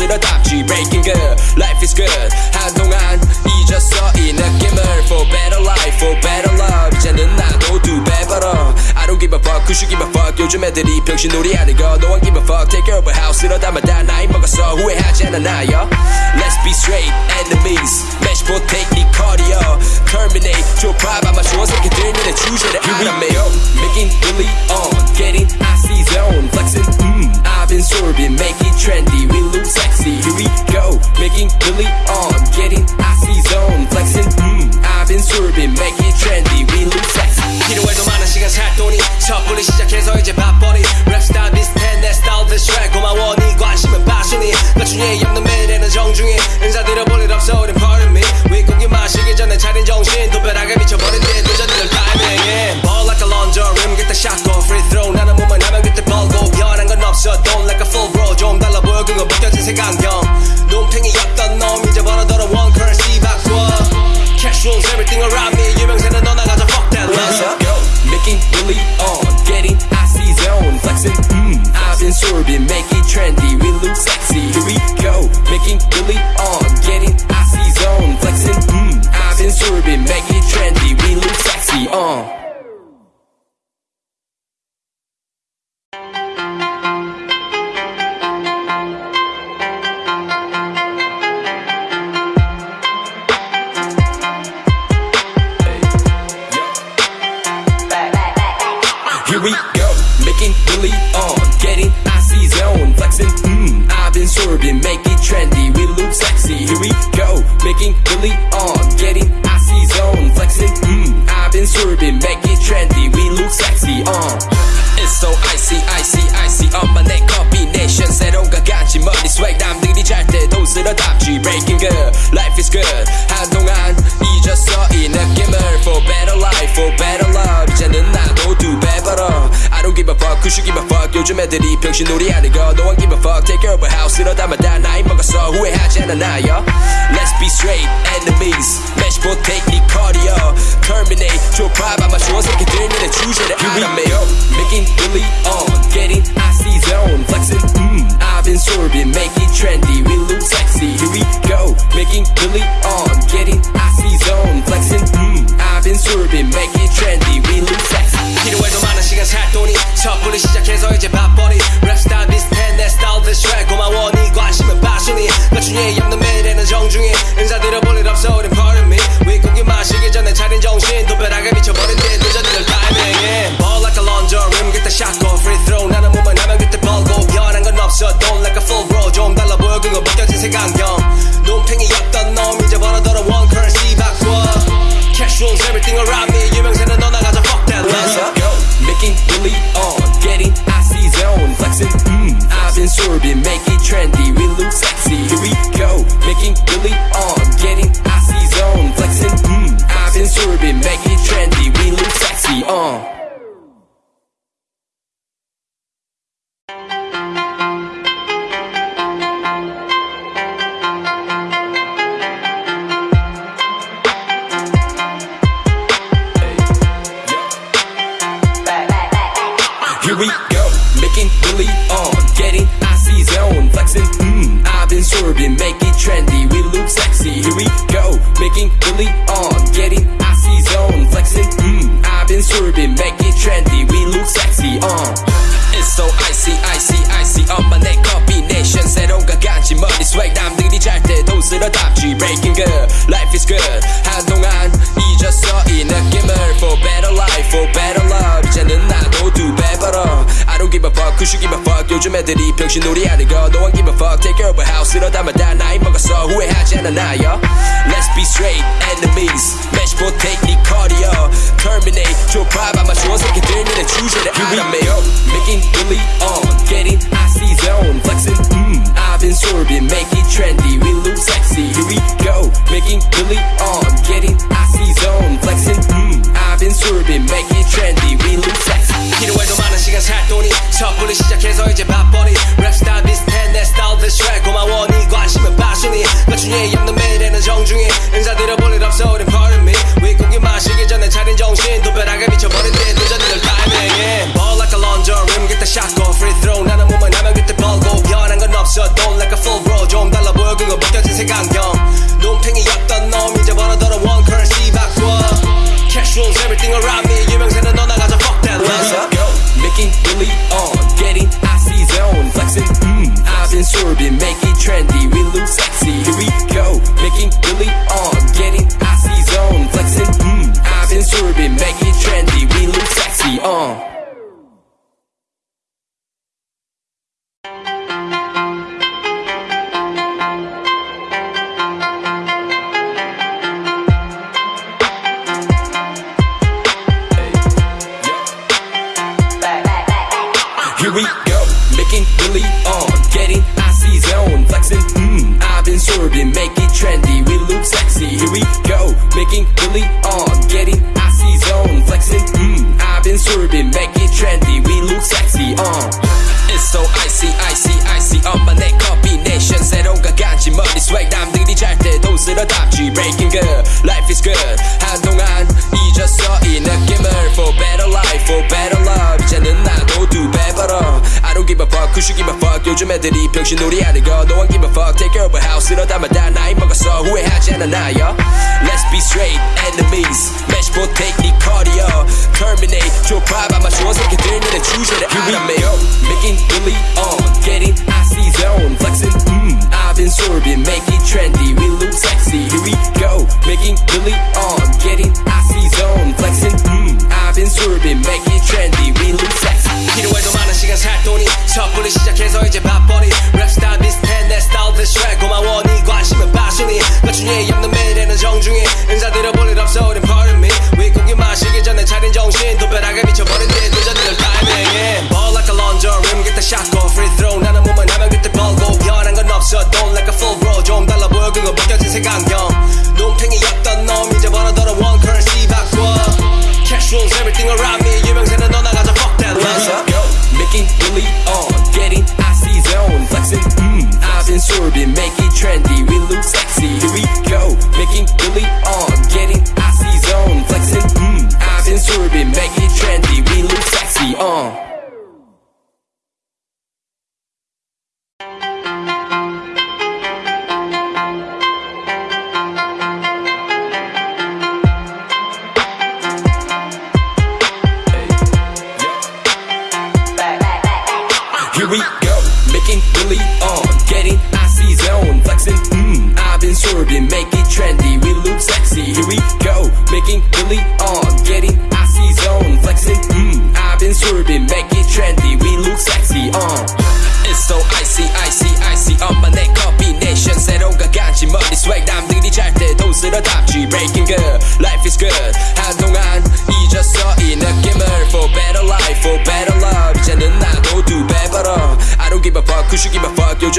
때도 쓸어담지 breaking good, life is good. 한동안 잊었어 이 느낌을 for better life, for better love. 이제는 나도 두배 벌어. I don't give a fuck, who should give a fuck. 요즘 애들이 병신놀이 하는 거 no one give a fuck. Take care of a house 이러다마다 나이 먹었어 후회하지 않아 나요. Let's be straight enemies. Match take 네 cardio. Terminate 좁아 아마 좋은 새끼들 눈에 주제를 알아매 really on, getting icy zone, flexing. Mm, I've been sorbing, make it trendy. We look sexy. 필요해도 많은 시간 살 돈이 섣불리 시작해서 이제 바쁘니 랩스타일 비슷해 내 스타일 비슷해 고마워 네 관심은 빠순이 나중에 없는 매일에는 정중히 인사드려 볼일 없어 우린 pardon me 윗고기 마시기 전에 차린 정신 도배락에 미쳐버린 뒤에 늦어지는 타이밍 Ball like a launcher rim get the shot go free throw 나는 몸만 하면 그때 벌고 변한 건 없어 don't like a full bro 좀 달라 보여 그거 벗겨진 색안 Rules everything around Here we go, making really on, getting icy zone, flexing. Mm, I've been sorbing, make it trendy. We look sexy. Here we go, making really on, getting icy zone, flexing. Mm, I've been sorbing, make it trendy. We look sexy. Uh. It's so icy, icy, icy. 엄마 내 combination 새로운 것 같지 머리 swag 남들이 잘 때도 쓸어담지 breaking good, life is good. should give a fuck. 요즘 애들이 병신놀이 하는 거 no one give a fuck. Take care of a house 이러다마다 나이 먹었어 후회하지 않아 나요. Let's be straight enemies. Match take 네 cardio. Terminate 좁아 아마 좋은 새끼들 눈에 주제를 알아매요. Making really on, getting icy zone, go, making really on, getting icy zone, flexing. Mm, I've been sorbing, make it trendy. We look sexy. Uh. It's so icy, icy, icy. 엄마 내 combination 새로운 것 같지 머리 swag 남들이 잘 때도 쓸어담지 breaking good, life is good. 한동안 잊었어 이 느낌을 for better life, for better don't give a fuck, who should give a fuck. 요즘 애들이 병신놀이 하는 거 no one give a fuck. Take care of a house 이러다마다 나이 먹었어 후회하지 않아 나요. Let's be straight enemies. Match take 네 cardio. Terminate 좁아 아마 좋은 새끼들 눈에 주제를 알아매요. Making really on, getting icy zone, flexing. Mm, I've been sorbing, make it trendy. top of the I've make I've been sorbing, make it trendy, we look sexy. Here we go, making really on, getting icy zone, flexing. Mm, I've been sorbing, make it trendy, we look sexy. Uh. It's so icy, icy, icy. 엄마 내 combination 새로운 가간지 머리 swag 남들이 잘 때 돈 쓸어 담지 breaking good, life is good. fuck? 요즘 애들이 병신놀이 하는 거 no one give a fuck. Take care of a house 이러다마다 나이 먹었어 후회하지 않아 나요. Let's be straight enemies. Match potato 니 cardio. Terminate 좁아봐 맞추어 새끼들 너네 주제를 알아매. Making really on, getting icy zone, flexing. Mm, I've been sorbing, make it trendy, we look sexy. Here we go, making really on, getting icy zone, flexing. Mm, I've been sorbing, make it 마시기 전에 차린 정신 두 벼 Here we go, making really on, getting icy zone, flexing. Mm, I've been sorbing, make it trendy, we look sexy. Here we go, making really on, getting icy zone, flexing. Mm, I've been sorbing, make it trendy, we look sexy. Uh. It's so icy, icy, icy. 엄마 내 combination 새로운 가간지 머리 swag 남들이 잘 때 돈 쓸어 담지 breaking good, life is good. 한동안 잊었어 이 느낌을 for better life, for better gibi fuck Kuşu gibi fuck Gözüm